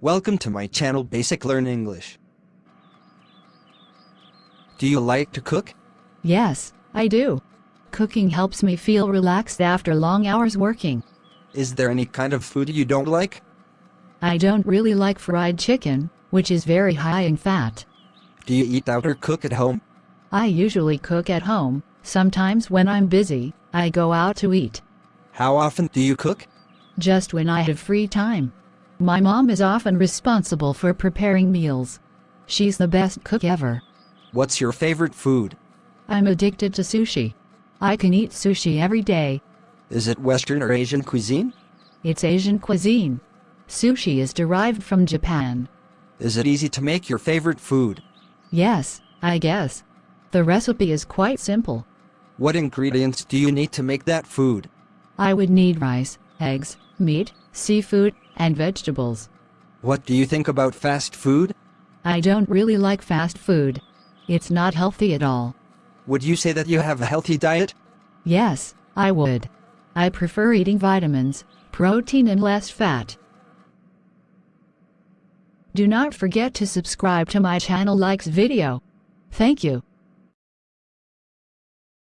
Welcome to my channel Basic Learn English. Do you like to cook? Yes, I do. Cooking helps me feel relaxed after long hours working. Is there any kind of food you don't like? I don't really like fried chicken, which is very high in fat. Do you eat out or cook at home? I usually cook at home, sometimes when I'm busy, I go out to eat. How often do you cook? Just when I have free time. My mom is often responsible for preparing meals. She's the best cook ever. What's your favorite food? I'm addicted to sushi. I can eat sushi every day. Is it Western or Asian cuisine? It's Asian cuisine. Sushi is derived from Japan. Is it easy to make your favorite food? Yes, I guess. The recipe is quite simple. What ingredients do you need to make that food? I would need rice, eggs, meat, seafood, and vegetables. What do you think about fast food? I don't really like fast food. It's not healthy at all. Would you say that you have a healthy diet? Yes, I would. I prefer eating vitamins, protein and less fat. Do not forget to subscribe to my channel likes video. Thank you.